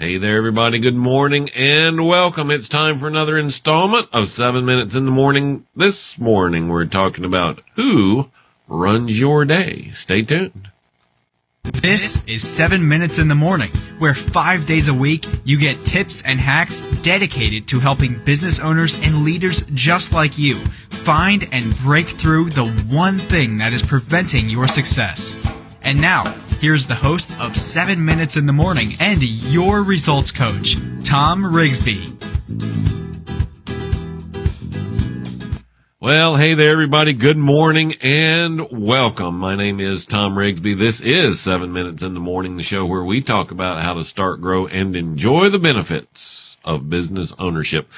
Hey there, everybody. Good morning and welcome. It's time for another installment of seven minutes in the morning. This morning, we're talking about who runs your day. Stay tuned. This is 7 Minutes in the Morning, where five days a week you get tips and hacks dedicated to helping business owners and leaders just like you find and break through the one thing that is preventing your success. And now, here's the host of 7 Minutes in the Morning and your results coach, Tom Rigsby. Well, hey there, everybody. Good morning and welcome. My name is Tom Rigsby. This is seven minutes in the morning, the show where we talk about how to start, grow, and enjoy the benefits of business ownership.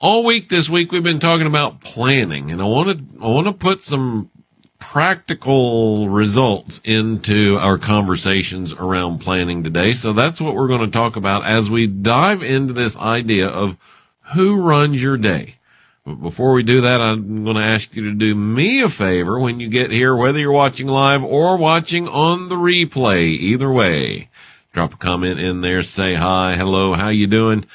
All week this week, we've been talking about planning and I want to, I want to put some practical results into our conversations around planning today. So that's what we're going to talk about as we dive into this idea of who runs your day. But before we do that, I'm going to ask you to do me a favor when you get here, whether you're watching live or watching on the replay. Either way, drop a comment in there, say hi, hello, how you doing?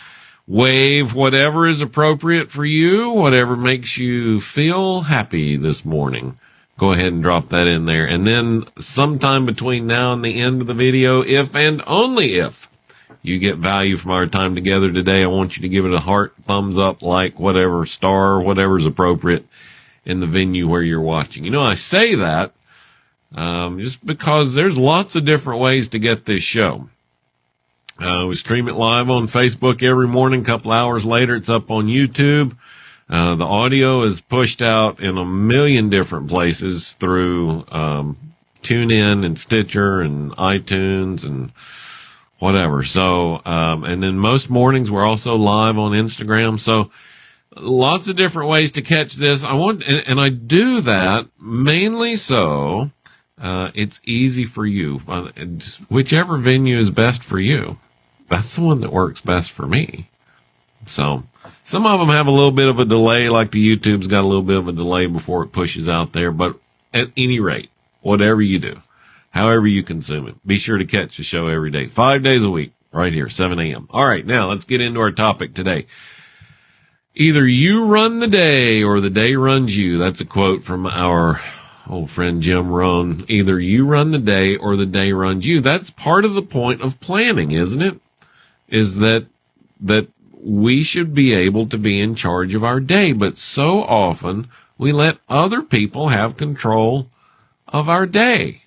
Wave whatever is appropriate for you, whatever makes you feel happy this morning. Go ahead and drop that in there. And then sometime between now and the end of the video, if and only if you get value from our time together today, I want you to give it a heart, thumbs up, like, whatever, star, whatever's appropriate in the venue where you're watching. You know, I say that um, just because there's lots of different ways to get this show. Uh, we stream it live on Facebook every morning. A couple hours later, it's up on YouTube. Uh, the audio is pushed out in a million different places through um, TuneIn and Stitcher and iTunes and whatever. So, um, and then most mornings we're also live on Instagram. So lots of different ways to catch this. I want, and, and I do that mainly so, uh, it's easy for you. Whichever venue is best for you. That's the one that works best for me. So some of them have a little bit of a delay, like the YouTube's got a little bit of a delay before it pushes out there. But at any rate, whatever you do, however you consume it. Be sure to catch the show every day, five days a week, right here, 7 a.m. All right, now let's get into our topic today. Either you run the day or the day runs you. That's a quote from our old friend Jim Rohn. Either you run the day or the day runs you. That's part of the point of planning, isn't it? Is that, that we should be able to be in charge of our day, but so often we let other people have control of our day.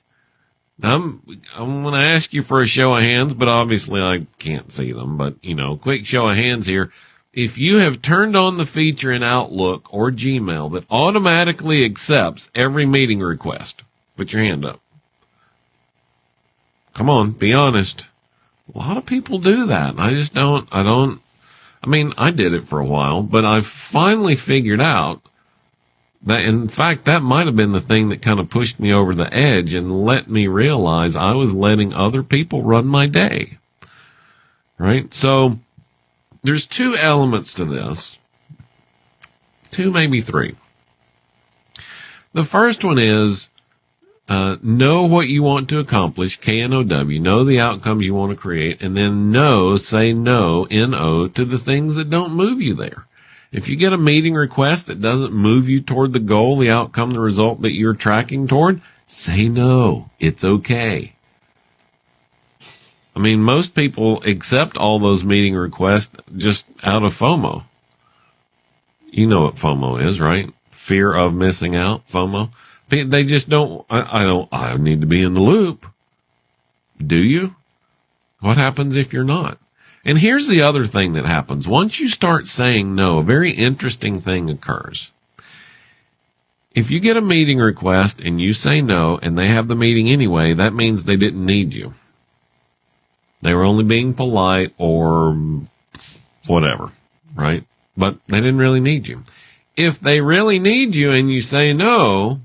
I'm, I'm going to ask you for a show of hands, but obviously I can't see them, but you know, quick show of hands here. If you have turned on the feature in Outlook or Gmail that automatically accepts every meeting request, put your hand up. Come on, be honest. A lot of people do that. I just don't, I don't, I mean, I did it for a while, but I've finally figured out that, in fact, that might have been the thing that kind of pushed me over the edge and let me realize I was letting other people run my day. Right? So there's two elements to this. Two, maybe three. The first one is uh, know what you want to accomplish, K-N-O-W, know the outcomes you want to create, and then know, say no, N-O, to the things that don't move you there. If you get a meeting request that doesn't move you toward the goal, the outcome, the result that you're tracking toward, say no. It's okay. I mean, most people accept all those meeting requests just out of FOMO. You know what FOMO is, right? Fear of missing out, FOMO. They just don't, I, I don't, I need to be in the loop. Do you? What happens if you're not? And here's the other thing that happens. Once you start saying no, a very interesting thing occurs. If you get a meeting request and you say no and they have the meeting anyway, that means they didn't need you. They were only being polite or whatever, right? But they didn't really need you. If they really need you and you say no,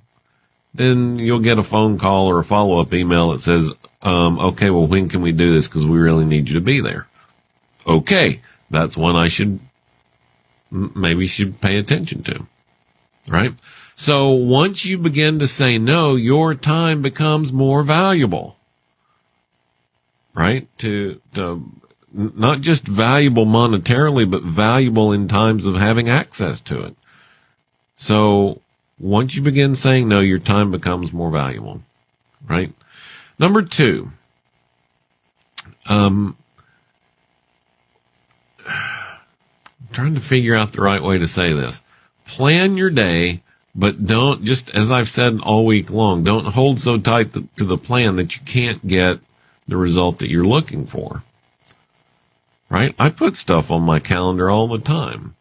then you'll get a phone call or a follow up email that says, um, okay, well, when can we do this? Cause we really need you to be there okay, that's one I should maybe should pay attention to. Right? So once you begin to say no, your time becomes more valuable. Right? To, to, not just valuable monetarily, but valuable in times of having access to it. So once you begin saying no, your time becomes more valuable, right? Number two, um, trying to figure out the right way to say this. Plan your day, but don't just, as I've said all week long, don't hold so tight to the plan that you can't get the result that you're looking for. Right? I put stuff on my calendar all the time.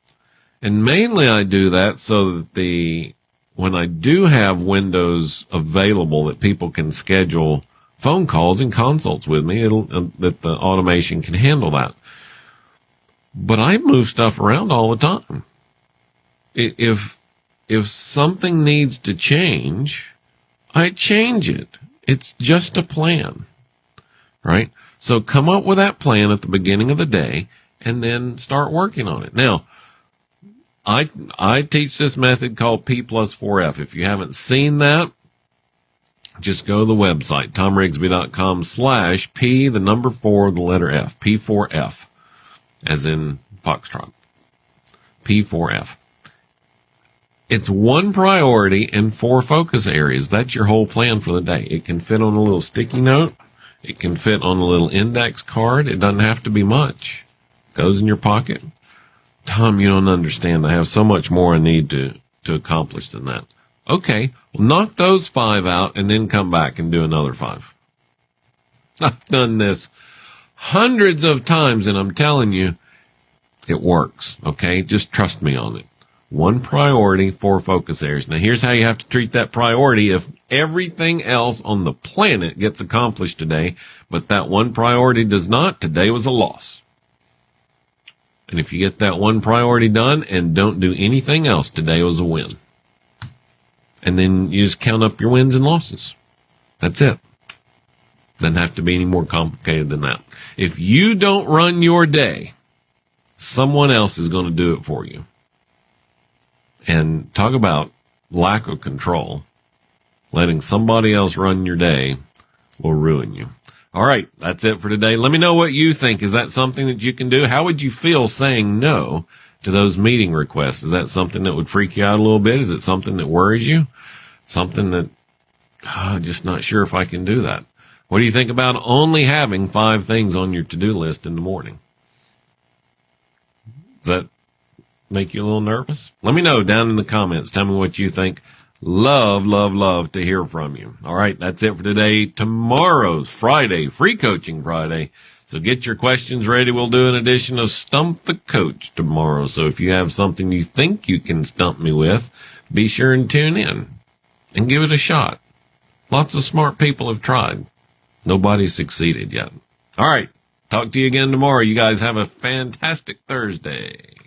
And mainly I do that so that the, when I do have windows available that people can schedule phone calls and consults with me, it'll, uh, that the automation can handle that. But I move stuff around all the time. If, if something needs to change, I change it. It's just a plan, right? So come up with that plan at the beginning of the day and then start working on it. Now, I, I teach this method called P plus 4F. If you haven't seen that, just go to the website, tomrigsby.com slash P, the number four, the letter F, P4F as in Foxtrot. P4F. It's one priority and four focus areas. That's your whole plan for the day. It can fit on a little sticky note. It can fit on a little index card. It doesn't have to be much. Goes in your pocket. Tom, you don't understand. I have so much more I need to, to accomplish than that. Okay. Well, knock those five out and then come back and do another five. I've done this hundreds of times and I'm telling you, it works. Okay. Just trust me on it. One priority, four focus areas. Now here's how you have to treat that priority. If everything else on the planet gets accomplished today, but that one priority does not, today was a loss. And if you get that one priority done and don't do anything else, today was a win. And then you just count up your wins and losses. That's it. Doesn't have to be any more complicated than that. If you don't run your day, someone else is going to do it for you. And talk about lack of control. Letting somebody else run your day will ruin you. All right. That's it for today. Let me know what you think. Is that something that you can do? How would you feel saying no to those meeting requests? Is that something that would freak you out a little bit? Is it something that worries you? Something that, oh, just not sure if I can do that. What do you think about only having five things on your to-do list in the morning? Does that make you a little nervous? Let me know down in the comments. Tell me what you think. Love, love, love to hear from you. All right. That's it for today. Tomorrow's Friday, free coaching Friday. So get your questions ready. We'll do an edition of Stump the Coach tomorrow. So if you have something you think you can stump me with, be sure and tune in and give it a shot. Lots of smart people have tried. Nobody's succeeded yet. All right. Talk to you again tomorrow. You guys have a fantastic Thursday.